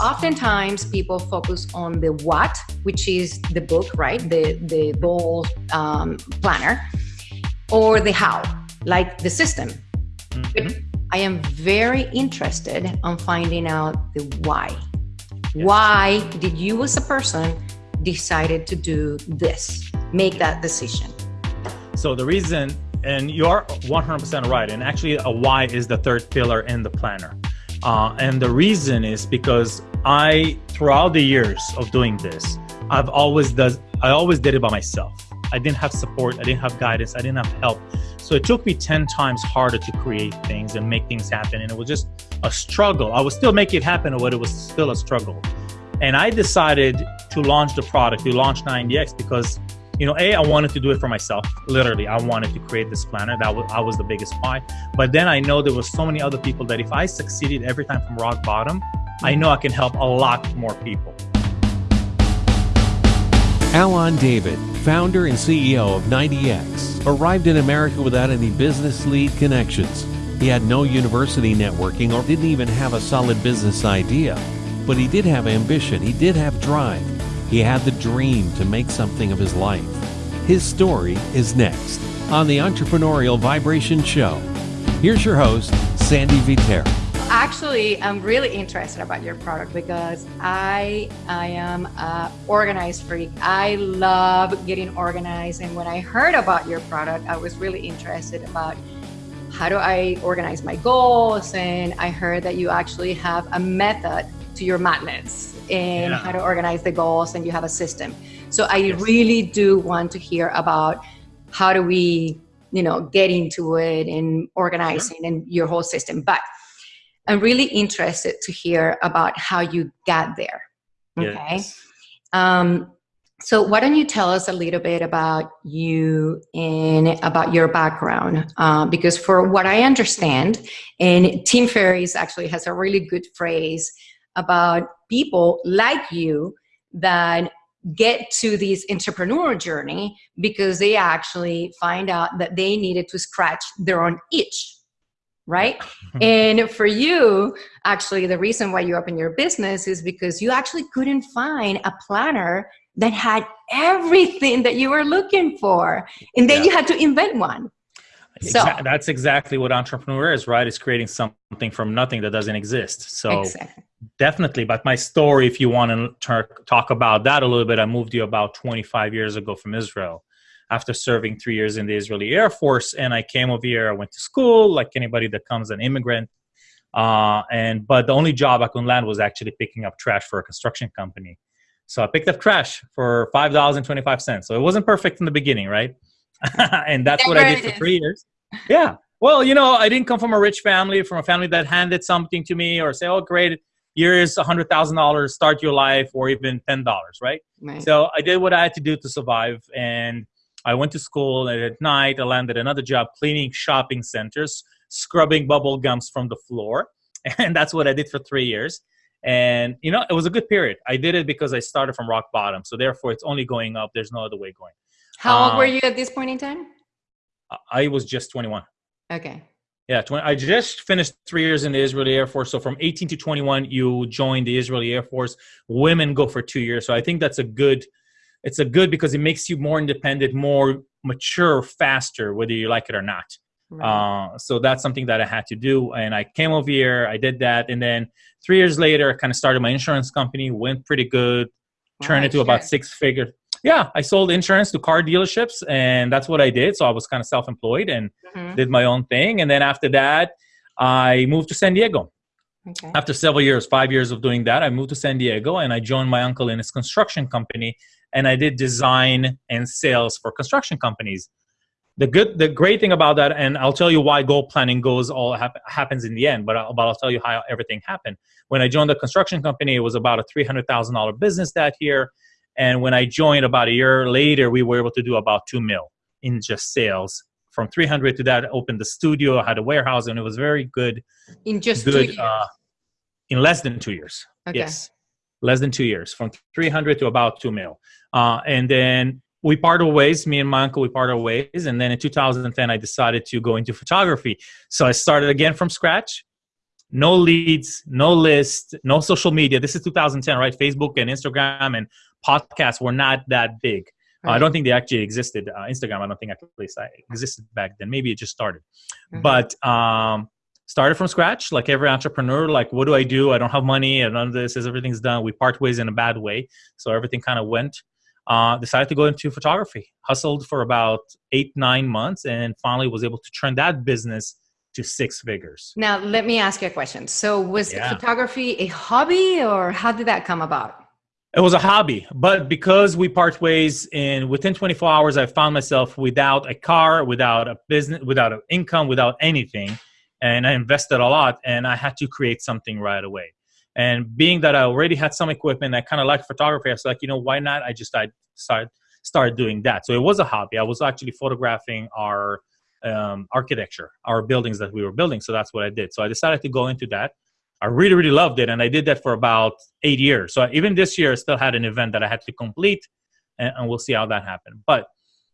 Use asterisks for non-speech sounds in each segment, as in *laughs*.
oftentimes people focus on the what, which is the book, right? The the goal um, planner, or the how, like the system. Mm-hmm. I am very interested on finding out the why. Yes. Why did you as a person decided to do this, make that decision? So the reason, and you're 100% right, and actually a why is the third pillar in the planner. Uh, and the reason is because I, throughout the years of doing this, I've always does I always did it by myself. I didn't have support, I didn't have guidance, I didn't have help. So it took me 10 times harder to create things and make things happen. And it was just a struggle. I was still making it happen, but it was still a struggle. And I decided to launch the product, to launch 90X because you know, A, I wanted to do it for myself. Literally, I wanted to create this planner. That was, I was the biggest why. But then I know there was so many other people that if I succeeded every time from rock bottom, I know I can help a lot more people. Alon David, founder and CEO of 90X, arrived in America without any business lead connections. He had no university networking or didn't even have a solid business idea. But he did have ambition, he did have drive, he had the dream to make something of his life. His story is next on the Entrepreneurial Vibration Show. Here's your host, Sandy Vitera. Actually, I'm really interested about your product because I I am a organized freak. I love getting organized, and when I heard about your product, I was really interested about how do I organize my goals, and I heard that you actually have a method to your madness and yeah. how to organize the goals and you have a system. So I yes. really do want to hear about how do we, you know, get into it and organizing sure. and your whole system. But I'm really interested to hear about how you got there. Okay. Yes. Um, so why don't you tell us a little bit about you and about your background? Uh, because for what I understand, and Tim Ferriss actually has a really good phrase about people like you that get to this entrepreneur journey because they actually find out that they needed to scratch their own itch right? *laughs* And for you actually the reason why you opened your business is because you actually couldn't find a planner that had everything that you were looking for. And then yeah. you had to invent one so that's exactly what entrepreneur is, right? Is creating something from nothing that doesn't exist. So exactly. definitely. But my story, if you want to talk about that a little bit, I moved you about 25 years ago from Israel after serving three years in the Israeli Air Force, and I came over here. I went to school, like anybody that comes an immigrant. Uh, and but the only job I could land was actually picking up trash for a construction company. So I picked up trash for five dollars and twenty five cents. So it wasn't perfect in the beginning, right? *laughs* and that's what I did for three years. Yeah. Well, you know, I didn't come from a rich family, from a family that handed something to me or say, oh, great, here's a hundred thousand dollars, start your life, or even ten dollars, right? right? So I did what I had to do to survive, and I went to school. And at night, I landed another job cleaning shopping centers, scrubbing bubble gums from the floor, *laughs* and that's what I did for three years. And you know, it was a good period. I did it because I started from rock bottom, so therefore, it's only going up. There's no other way going. How um, old were um, you at this point in time? I was just 21. Okay. Yeah, 20, I just finished three years in the Israeli Air Force. So from 18 to 21, you join the Israeli Air Force. Women go for two years. So I think that's a good. It's a good because it makes you more independent, more mature, faster, whether you like it or not. Right. Uh, so that's something that I had to do, and I came over here. I did that, and then three years later, I kind of started my insurance company. Went pretty good. Turned into to about six figures yeah, I sold insurance to car dealerships, and that's what I did. So I was kind of self-employed and mm-hmm. did my own thing. And then after that, I moved to San Diego. Okay. After several years, five years of doing that, I moved to San Diego and I joined my uncle in his construction company, and I did design and sales for construction companies. The good, the great thing about that, and I'll tell you why goal planning goes all hap- happens in the end, but I'll, but I'll tell you how everything happened. When I joined the construction company, it was about a three hundred thousand dollar business that year and when I joined about a year later, we were able to do about two mil in just sales. From 300 to that, opened the studio, had a warehouse, and it was very good. In just good, two years? Uh, in less than two years. Okay. Yes, less than two years, from 300 to about two mil. Uh, and then we parted ways. Me and my uncle, we parted ways. And then in 2010, I decided to go into photography. So I started again from scratch no leads, no list, no social media. This is 2010, right? Facebook and Instagram and podcasts were not that big. Right. Uh, I don't think they actually existed. Uh, Instagram, I don't think at least I existed back then. Maybe it just started. Mm-hmm. But um, started from scratch, like every entrepreneur. Like, what do I do? I don't have money, and none of this is everything's done. We part ways in a bad way, so everything kind of went. Uh, decided to go into photography. Hustled for about eight, nine months, and finally was able to turn that business to six figures. Now, let me ask you a question. So, was yeah. photography a hobby, or how did that come about? It was a hobby, but because we part ways in within 24 hours, I found myself without a car, without a business, without an income, without anything, and I invested a lot, and I had to create something right away. And being that I already had some equipment, I kind of liked photography. I was like, you know, why not? I just I start started doing that. So it was a hobby. I was actually photographing our um, architecture, our buildings that we were building. So that's what I did. So I decided to go into that. I really, really loved it. And I did that for about eight years. So even this year, I still had an event that I had to complete, and, and we'll see how that happened. But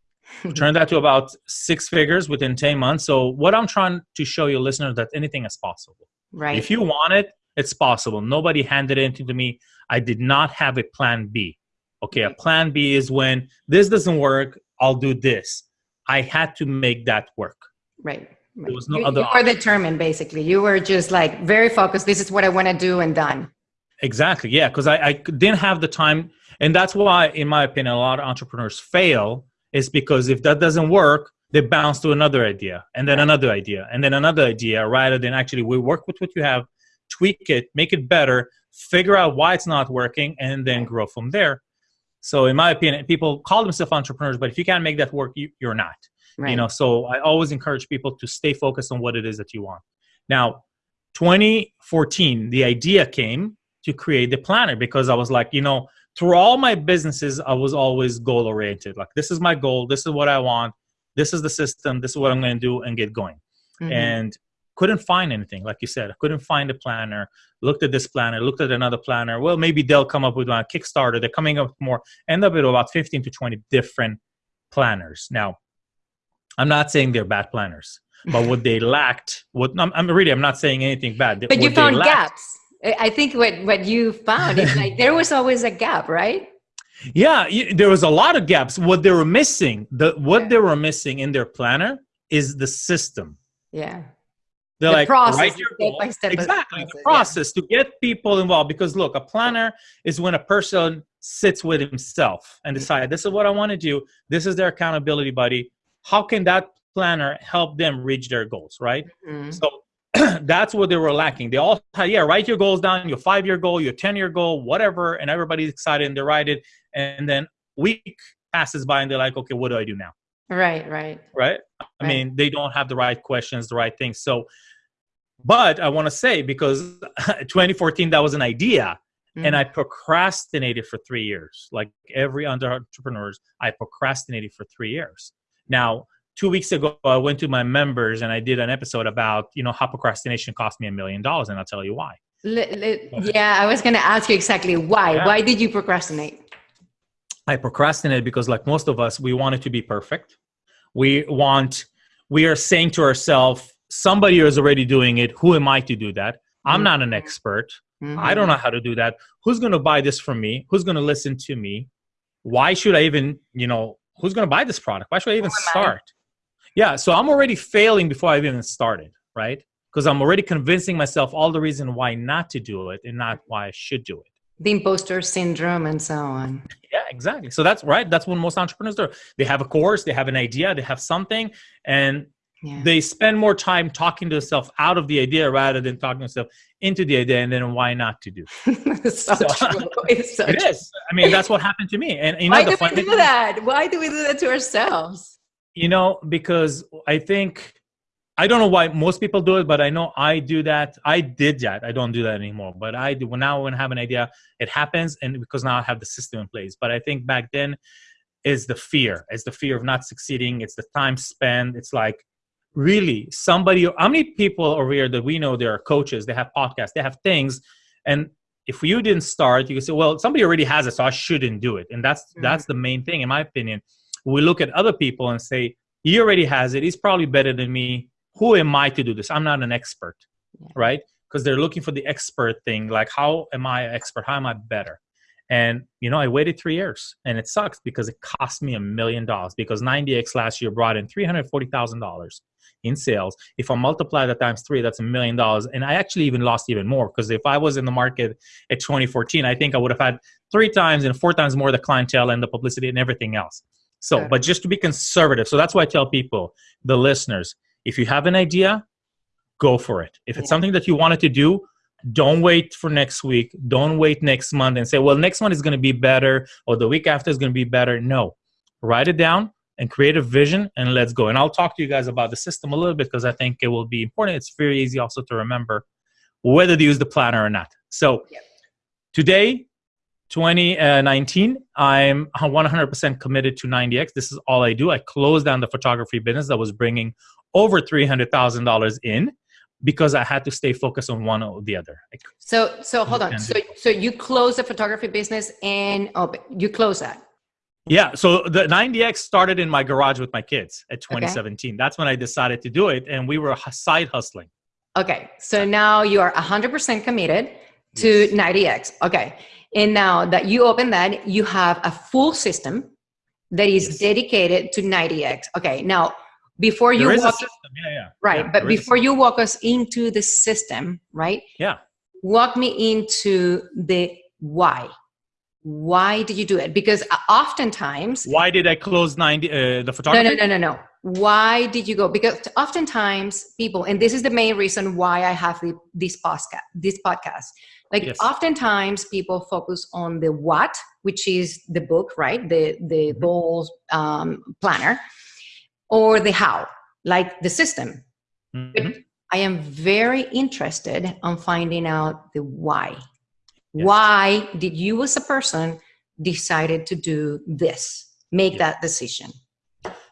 *laughs* turned that to about six figures within 10 months. So what I'm trying to show you listeners that anything is possible. Right. If you want it, it's possible. Nobody handed it to me. I did not have a plan B. Okay, a plan B is when this doesn't work, I'll do this. I had to make that work. Right. There was no you, other. You were determined, basically. You were just like very focused. This is what I want to do, and done. Exactly. Yeah, because I, I didn't have the time, and that's why, in my opinion, a lot of entrepreneurs fail. Is because if that doesn't work, they bounce to another idea, and then another idea, and then another idea, rather than actually we work with what you have, tweak it, make it better, figure out why it's not working, and then grow from there. So, in my opinion, people call themselves entrepreneurs, but if you can't make that work, you, you're not. Right. You know, so I always encourage people to stay focused on what it is that you want. Now, 2014, the idea came to create the planner because I was like, you know, through all my businesses, I was always goal oriented. Like, this is my goal. This is what I want. This is the system. This is what I'm going to do and get going. Mm-hmm. And couldn't find anything. Like you said, I couldn't find a planner. Looked at this planner, looked at another planner. Well, maybe they'll come up with one Kickstarter. They're coming up with more. End up with about 15 to 20 different planners. Now, I'm not saying they're bad planners, but what they *laughs* lacked, what I'm, I'm really, I'm not saying anything bad. But you found gaps. I think what what you found is like there was always a gap, right? *laughs* Yeah, there was a lot of gaps. What they were missing, the what yeah. they were missing in their planner is the system. Yeah. They're the like process, write your goal. exactly process, the process yeah. to get people involved. Because look, a planner is when a person sits with himself and mm. decide this is what I want to do. This is their accountability buddy how can that planner help them reach their goals right? Mm-hmm. so *clears throat* that's what they were lacking. They all had yeah write your goals down your five year goal your 10 year goal whatever and everybody's excited and they write it. And then week passes by and they're like okay what do i do now? Right right. Right? I right. mean they don't have the right questions the right things. So but i want to say because *laughs* 2014 that was an idea mm-hmm. and i procrastinated for three years. Like every entrepreneurs i procrastinated for three years now, two weeks ago, I went to my members and I did an episode about, you know, how procrastination cost me a million dollars, and I'll tell you why. yeah, I was going to ask you exactly why. Yeah. Why did you procrastinate? I procrastinate because, like most of us, we want it to be perfect. We want, we are saying to ourselves, somebody is already doing it. Who am I to do that? I'm mm-hmm. not an expert. Mm-hmm. I don't know how to do that. Who's going to buy this from me? Who's going to listen to me? Why should I even, you know, who's going to buy this product? Why should I even start? Yeah, so I'm already failing before I've even started, right? Because I'm already convincing myself all the reason why not to do it and not why I should do it. The imposter syndrome and so on. Yeah, exactly. So that's right. That's what most entrepreneurs do. They have a course, they have an idea, they have something, and yeah. they spend more time talking to themselves out of the idea rather than talking to themselves into the idea and then why not to do *laughs* it's so, so true. *laughs* It's so it true. is. i mean that's what happened to me. And you know, why do we do that? Why do we do that to ourselves? You know because i think i don't know why most people do it but i know i do that. I did that. I don't do that anymore. But i do now when i have an idea it happens and because now i have the system in place. But i think back then is the fear. It's the fear of not succeeding. It's the time spent. It's like really somebody how many people over here that we know they are coaches they have podcasts they have things and if you didn't start you can say well somebody already has it so i shouldn't do it and that's mm-hmm. that's the main thing in my opinion we look at other people and say he already has it he's probably better than me who am i to do this i'm not an expert yeah. right because they're looking for the expert thing. Like, how am I expert? How am I better? And you know, I waited three years, and it sucks because it cost me a million dollars. Because 90x last year brought in three hundred forty thousand dollars in sales. If I multiply that times three, that's a million dollars. And I actually even lost even more because if I was in the market at 2014, I think I would have had three times and four times more the clientele and the publicity and everything else. So, yeah. but just to be conservative. So that's why I tell people, the listeners, if you have an idea, go for it. If it's something that you wanted to do, don't wait for next week. Don't wait next month and say, well, next month is going to be better or the week after is going to be better. No, write it down and create a vision and let's go. And I'll talk to you guys about the system a little bit because I think it will be important. It's very easy also to remember whether to use the planner or not. So today, 2019, I'm 100% committed to 90X. This is all I do. I closed down the photography business that was bringing over $300,000 in because I had to stay focused on one or the other. So, so hold on. So, so you close the photography business and oh, you close that. Yeah, so the 90X started in my garage with my kids at 2017. Okay. That's when I decided to do it, and we were side hustling. Okay, so now you are 100% committed to yes. 90X. Okay, and now that you open that, you have a full system that is yes. dedicated to 90X. Okay, now before you walk, yeah, yeah. right, yeah, but before you walk us into the system, right? Yeah. Walk me into the why why did you do it because uh, oftentimes why did i close 90 uh, the photography no no no no no why did you go because oftentimes people and this is the main reason why i have the, this podcast this podcast like yes. oftentimes people focus on the what which is the book right the the mm-hmm. goals um, planner or the how like the system mm-hmm. i am very interested on finding out the why Yes. Why did you as a person decided to do this, make yes. that decision?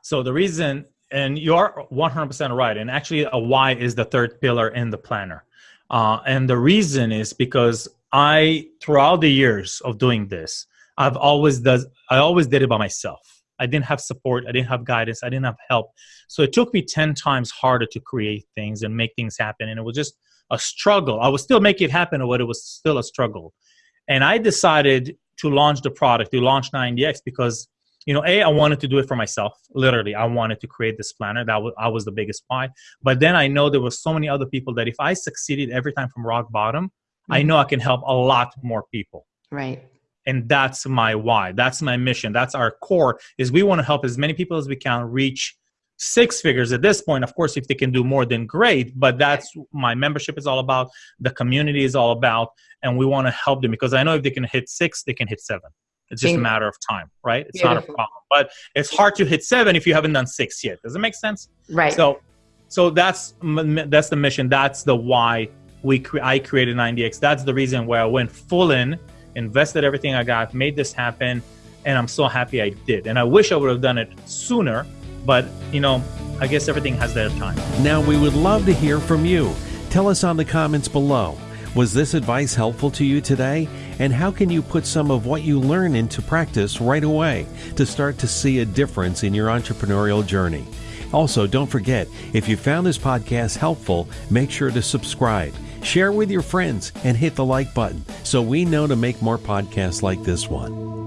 So the reason, and you're 100% right, and actually a why is the third pillar in the planner. Uh, and the reason is because I, throughout the years of doing this, I've always does I always did it by myself. I didn't have support. I didn't have guidance. I didn't have help. So it took me 10 times harder to create things and make things happen. And it was just a struggle. I was still making it happen, but it was still a struggle. And I decided to launch the product, to launch 90X because, you know, A, I wanted to do it for myself. Literally, I wanted to create this planner. That was, I was the biggest why. But then I know there were so many other people that if I succeeded every time from rock bottom, mm-hmm. I know I can help a lot more people. Right. And that's my why. That's my mission. That's our core is we want to help as many people as we can reach six figures at this point. Of course if they can do more then great but that's my membership is all about the community is all about and we want to help them because i know if they can hit six they can hit seven. It's just a matter of time right? It's Beautiful. not a problem but it's hard to hit seven if you haven't done six yet. Does it make sense? Right. So so that's that's the mission. That's the why we cre- i created 90x that's the reason where i went full in invested everything i got made this happen and i'm so happy i did and i wish i would have done it sooner but, you know, I guess everything has their time. Now, we would love to hear from you. Tell us on the comments below. Was this advice helpful to you today? And how can you put some of what you learn into practice right away to start to see a difference in your entrepreneurial journey? Also, don't forget, if you found this podcast helpful, make sure to subscribe, share with your friends, and hit the like button so we know to make more podcasts like this one.